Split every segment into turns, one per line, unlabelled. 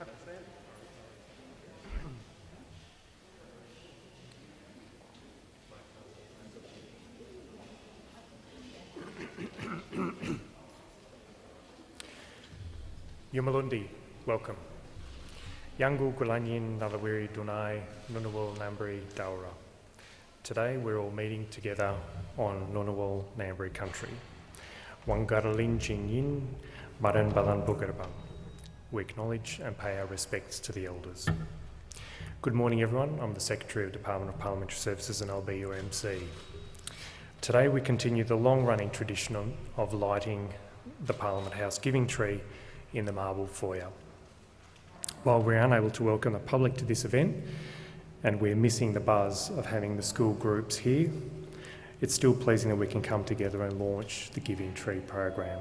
Yumalundi, welcome. Yangu Gulanyin Nalawiri Dunai Ngunnawal Ngambri Daura. Today we're all meeting together on Ngunnawal Ngambri country. Wangaralin Jinyin Maran Balan. We acknowledge and pay our respects to the elders. Good morning everyone, I'm the Secretary of Department of Parliamentary Services and LBUMC. Today we continue the long-running tradition of lighting the Parliament House giving tree in the marble foyer. While we're unable to welcome the public to this event and we're missing the buzz of having the school groups here, it's still pleasing that we can come together and launch the Giving Tree program.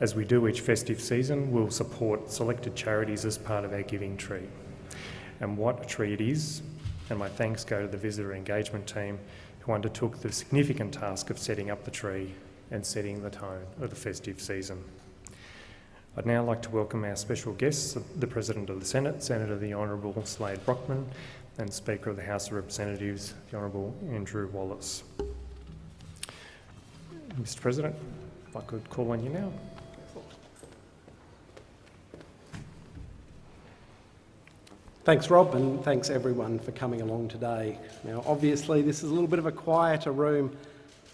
As we do each festive season, we'll support selected charities as part of our Giving Tree. And what a tree it is, and my thanks go to the visitor engagement team who undertook the significant task of setting up the tree and setting the tone of the festive season. I'd now like to welcome our special guests, the President of the Senate, Senator the Honourable Slade Brockman, and Speaker of the House of Representatives, the Honourable Andrew Wallace. Mr President, if I could call on you now.
Thanks, Rob, and thanks everyone for coming along today. Now, obviously, this is a little bit of a quieter room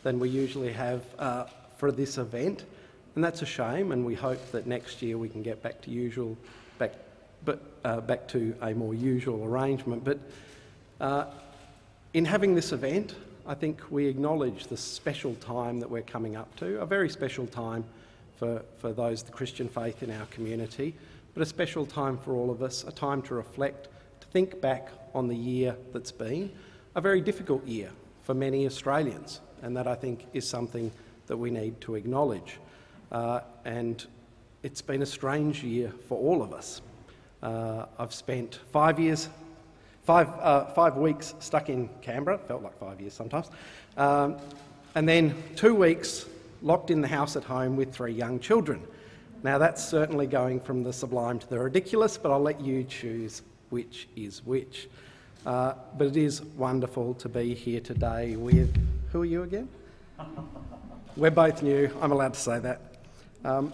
than we usually have uh, for this event, and that's a shame. And we hope that next year we can get back to usual, back, but uh, back to a more usual arrangement. But uh, in having this event, I think we acknowledge the special time that we're coming up to, a very special time for, for those the Christian faith in our community, but a special time for all of us, a time to reflect, to think back on the year that's been, a very difficult year for many Australians, and that I think is something that we need to acknowledge. Uh, and it's been a strange year for all of us. Uh, I've spent five years, five, uh, five weeks stuck in Canberra, felt like five years sometimes, um, and then two weeks locked in the house at home with three young children. Now that's certainly going from the sublime to the ridiculous, but I'll let you choose which is which. Uh, but it is wonderful to be here today with, who are you again? We're both new, I'm allowed to say that. Um,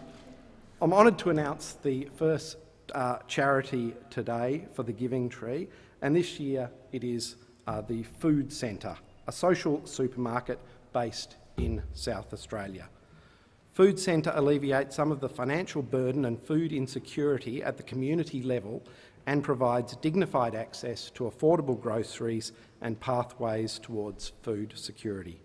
I'm honoured to announce the first uh, charity today for the Giving Tree, and this year it is uh, the Food Centre, a social supermarket based in South Australia. Food Centre alleviates some of the financial burden and food insecurity at the community level and provides dignified access to affordable groceries and pathways towards food security.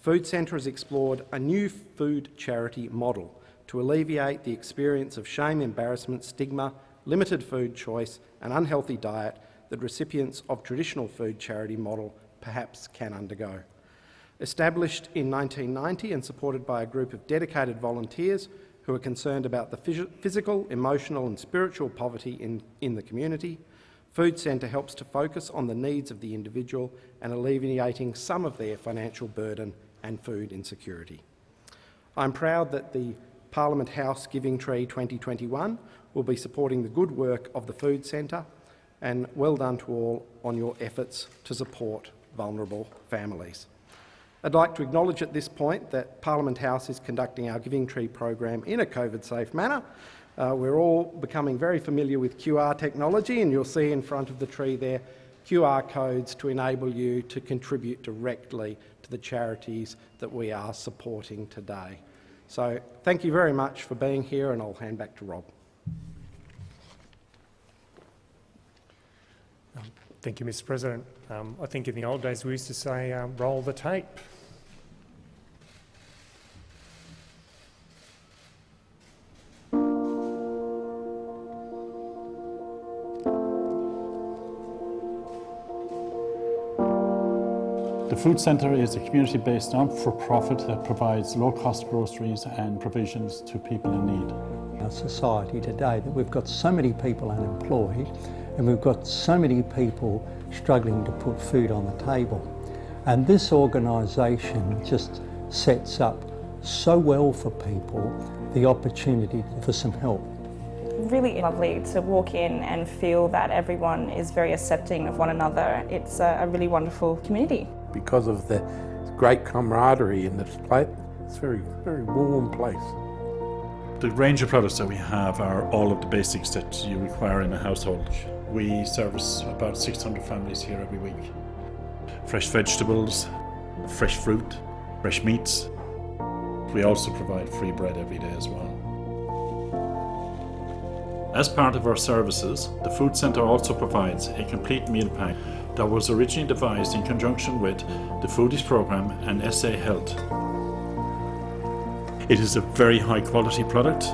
Food Centre has explored a new food charity model to alleviate the experience of shame, embarrassment, stigma, limited food choice and unhealthy diet that recipients of traditional food charity model perhaps can undergo. Established in 1990 and supported by a group of dedicated volunteers who are concerned about the phys physical, emotional and spiritual poverty in, in the community, Food Centre helps to focus on the needs of the individual and alleviating some of their financial burden and food insecurity. I'm proud that the Parliament House Giving Tree 2021 will be supporting the good work of the Food Centre and well done to all on your efforts to support vulnerable families. I'd like to acknowledge at this point that Parliament House is conducting our Giving Tree program in a COVID-safe manner. Uh, we're all becoming very familiar with QR technology and you'll see in front of the tree there QR codes to enable you to contribute directly to the charities that we are supporting today. So thank you very much for being here and I'll hand back to Rob.
Um, thank you, Mr President. Um, I think in the old days we used to say, um, roll the tape.
The Food Centre is a community-based non-for-profit that provides low-cost groceries and provisions to people in need.
Our society today that we've got so many people unemployed and we've got so many people struggling to put food on the table. And this organisation just sets up so well for people the opportunity for some help.
really lovely to walk in and feel that everyone is very accepting of one another. It's a, a really wonderful community.
Because of the great camaraderie in this place, it's a very, very warm place.
The range of products that we have are all of the basics that you require in a household. We service about 600 families here every week. Fresh vegetables, fresh fruit, fresh meats. We also provide free bread every day as well. As part of our services, the Food Centre also provides a complete meal pack that was originally devised in conjunction with the Foodies programme and SA Health. It is a very high quality product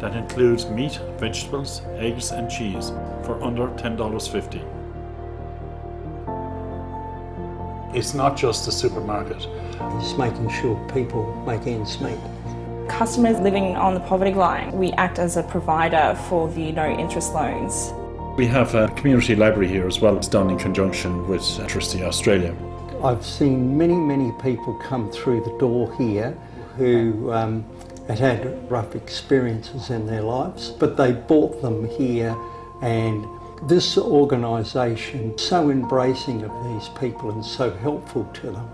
that includes meat, vegetables, eggs and cheese for under $10.50. It's not just a supermarket.
It's making sure people make ends meet.
Customers living on the poverty line, we act as a provider for the no interest loans.
We have a community library here as well. It's done in conjunction with Electricity Australia.
I've seen many, many people come through the door here who um, had had rough experiences in their lives, but they brought them here and this organisation so embracing of these people and so helpful to them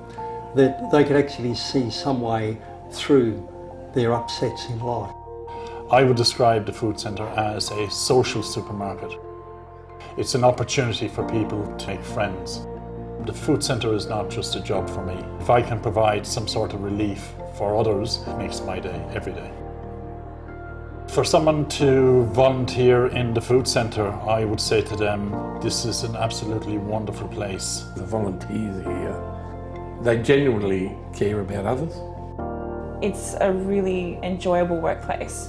that they could actually see some way through their upsets in life.
I would describe the food centre as a social supermarket. It's an opportunity for people to make friends. The food centre is not just a job for me. If I can provide some sort of relief for others, it makes my day every day. For someone to volunteer in the food centre, I would say to them, this is an absolutely wonderful place.
The volunteers here, they genuinely care about others.
It's a really enjoyable workplace.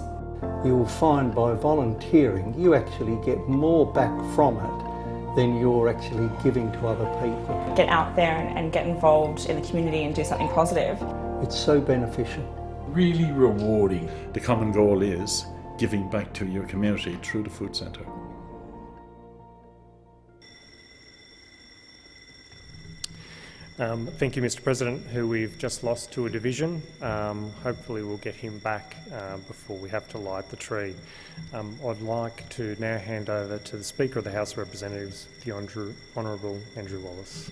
You will find by volunteering you actually get more back from it than you're actually giving to other people.
Get out there and, and get involved in the community and do something positive.
It's so beneficial.
Really rewarding.
The common goal is giving back to your community through the food centre.
Um, thank you, Mr. President, who we've just lost to a division. Um, hopefully, we'll get him back uh, before we have to light the tree. Um, I'd like to now hand over to the Speaker of the House of Representatives, the Andrew, Honourable Andrew Wallace.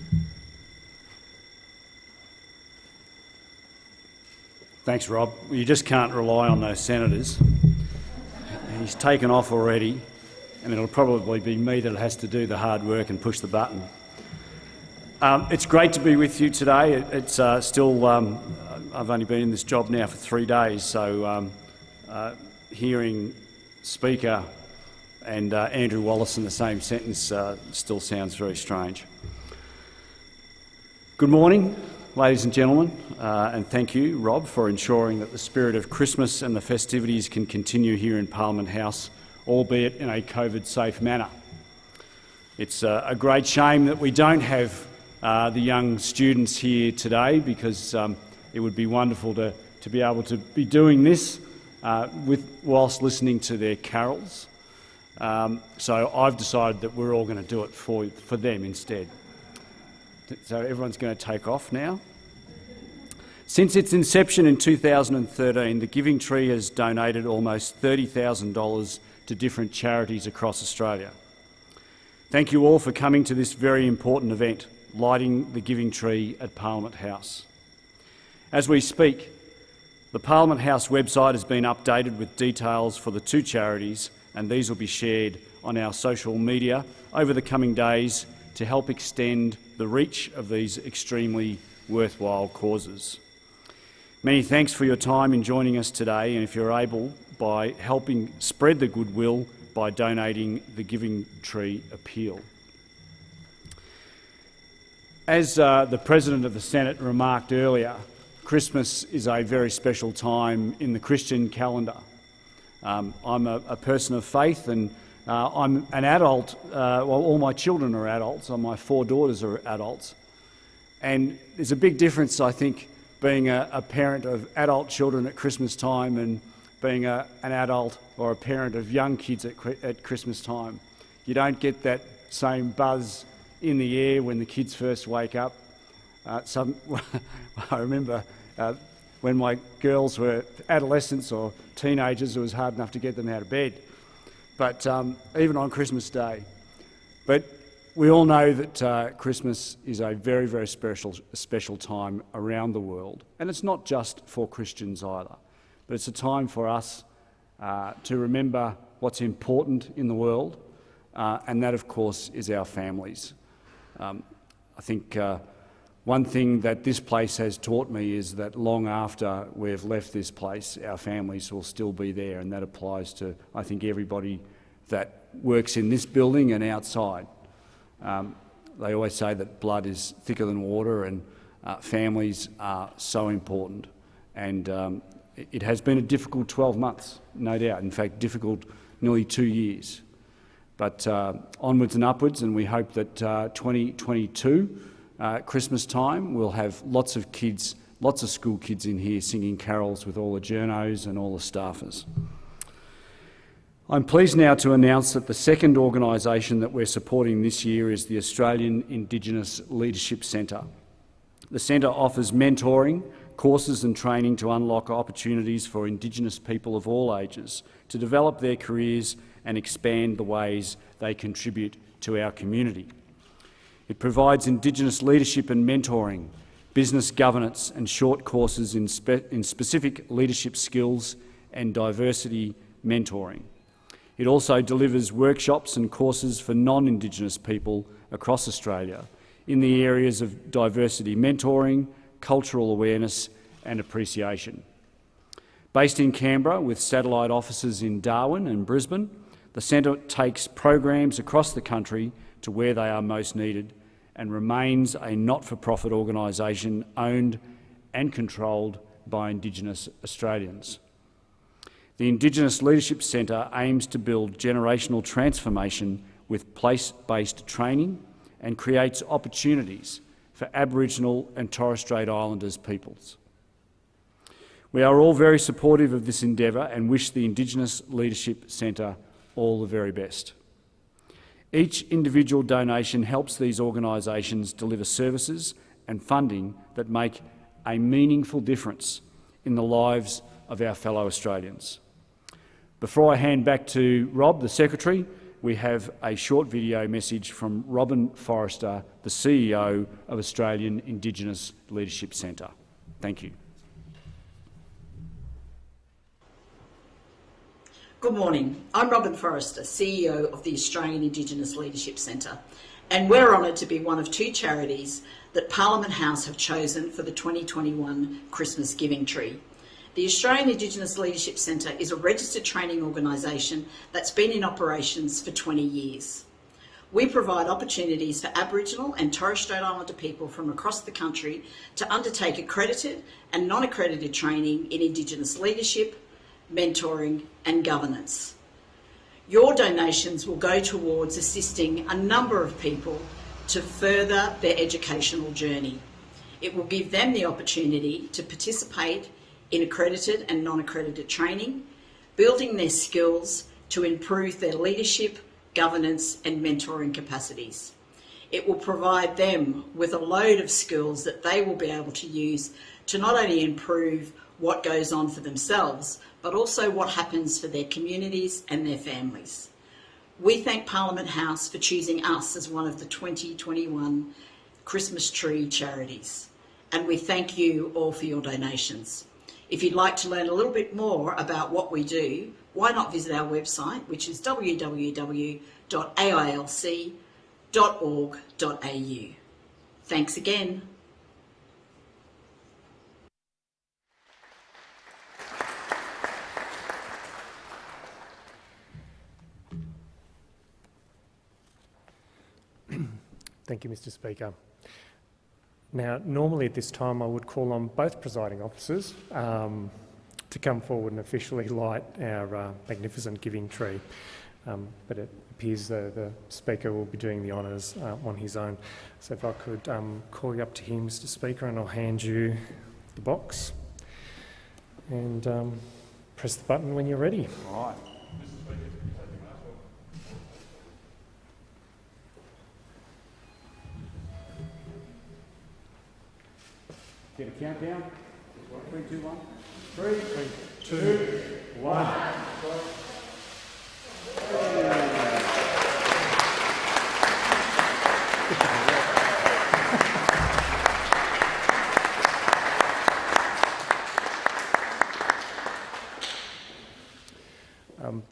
Thanks, Rob. You just can't rely on those senators. He's taken off already, and it'll probably be me that has to do the hard work and push the button. Um, it's great to be with you today. It, it's uh, still, um, I've only been in this job now for three days, so um, uh, hearing Speaker and uh, Andrew Wallace in the same sentence uh, still sounds very strange. Good morning, ladies and gentlemen, uh, and thank you, Rob, for ensuring that the spirit of Christmas and the festivities can continue here in Parliament House, albeit in a COVID-safe manner. It's uh, a great shame that we don't have uh, the young students here today because um, it would be wonderful to, to be able to be doing this uh, with, whilst listening to their carols. Um, so I've decided that we're all going to do it for, for them instead. So everyone's going to take off now. Since its inception in 2013, the Giving Tree has donated almost $30,000 to different charities across Australia. Thank you all for coming to this very important event lighting the Giving Tree at Parliament House. As we speak, the Parliament House website has been updated with details for the two charities, and these will be shared on our social media over the coming days to help extend the reach of these extremely worthwhile causes. Many thanks for your time in joining us today, and if you're able, by helping spread the goodwill by donating the Giving Tree Appeal. As uh, the President of the Senate remarked earlier, Christmas is a very special time in the Christian calendar. Um, I'm a, a, person of faith and uh, I'm an adult, uh, well, all my children are adults, my four daughters are adults. And there's a big difference, I think, being a, a parent of adult children at Christmas time and being a, an adult or a parent of young kids at, at Christmas time. You don't get that same buzz in the air when the kids first wake up. Uh, some, I remember uh, when my girls were adolescents or teenagers, it was hard enough to get them out of bed. but um, even on Christmas Day. But we all know that uh, Christmas is a very, very special, special time around the world, and it's not just for Christians either, but it's a time for us uh, to remember what's important in the world, uh, and that, of course, is our families. Um, I think uh, one thing that this place has taught me is that long after we've left this place, our families will still be there, and that applies to, I think, everybody that works in this building and outside. Um, they always say that blood is thicker than water, and uh, families are so important. And um, it has been a difficult 12 months, no doubt. In fact, difficult nearly two years. But uh, onwards and upwards, and we hope that uh, 2022 uh, Christmas time, we'll have lots of kids, lots of school kids in here singing carols with all the journos and all the staffers. I'm pleased now to announce that the second organisation that we're supporting this year is the Australian Indigenous Leadership Centre. The centre offers mentoring, courses and training to unlock opportunities for Indigenous people of all ages to develop their careers and expand the ways they contribute to our community. It provides Indigenous leadership and mentoring, business governance and short courses in, spe in specific leadership skills and diversity mentoring. It also delivers workshops and courses for non-Indigenous people across Australia in the areas of diversity mentoring, cultural awareness and appreciation. Based in Canberra with satellite offices in Darwin and Brisbane, the centre takes programs across the country to where they are most needed and remains a not-for-profit organisation owned and controlled by Indigenous Australians. The Indigenous Leadership Centre aims to build generational transformation with place-based training and creates opportunities for Aboriginal and Torres Strait Islanders peoples. We are all very supportive of this endeavour and wish the Indigenous Leadership Centre all the very best. Each individual donation helps these organisations deliver services and funding that make a meaningful difference in the lives of our fellow Australians. Before I hand back to Rob, the Secretary, we have a short video message from Robin Forrester, the CEO of Australian Indigenous Leadership Centre. Thank you.
Good morning. I'm Robin Forrester, CEO of the Australian Indigenous Leadership Centre, and we're honoured to be one of two charities that Parliament House have chosen for the 2021 Christmas Giving Tree. The Australian Indigenous Leadership Centre is a registered training organisation that's been in operations for 20 years. We provide opportunities for Aboriginal and Torres Strait Islander people from across the country to undertake accredited and non-accredited training in Indigenous leadership, mentoring and governance. Your donations will go towards assisting a number of people to further their educational journey. It will give them the opportunity to participate in accredited and non-accredited training, building their skills to improve their leadership, governance and mentoring capacities. It will provide them with a load of skills that they will be able to use to not only improve what goes on for themselves, but also what happens for their communities and their families. We thank Parliament House for choosing us as one of the 2021 Christmas Tree charities. And we thank you all for your donations. If you'd like to learn a little bit more about what we do, why not visit our website, which is www.ailc.org.au. Thanks again.
Thank you, Mr Speaker. Now, normally at this time I would call on both presiding officers um, to come forward and officially light our uh, magnificent giving tree, um, but it appears the, the Speaker will be doing the honours uh, on his own. So if I could um, call you up to him, Mr Speaker, and I'll hand you the box and um, press the button when you're ready.
All right. Get a countdown. Three, two, one. Three, two, one.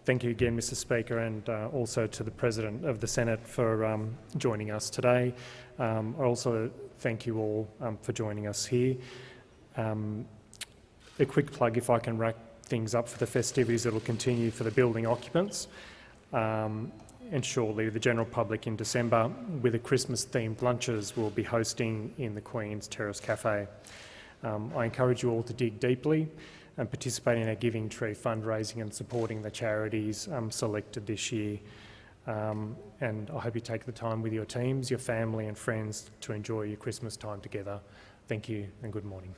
Thank you again, Mr Speaker, and uh, also to the President of the Senate for um, joining us today. Um, I also thank you all um, for joining us here. Um, a quick plug, if I can wrap things up for the festivities that will continue for the building occupants. Um, and shortly, the general public in December with a Christmas-themed lunches we'll be hosting in the Queen's Terrace Cafe. Um, I encourage you all to dig deeply and participating in our Giving Tree fundraising and supporting the charities um, selected this year. Um, and I hope you take the time with your teams, your family and friends to enjoy your Christmas time together. Thank you and good morning.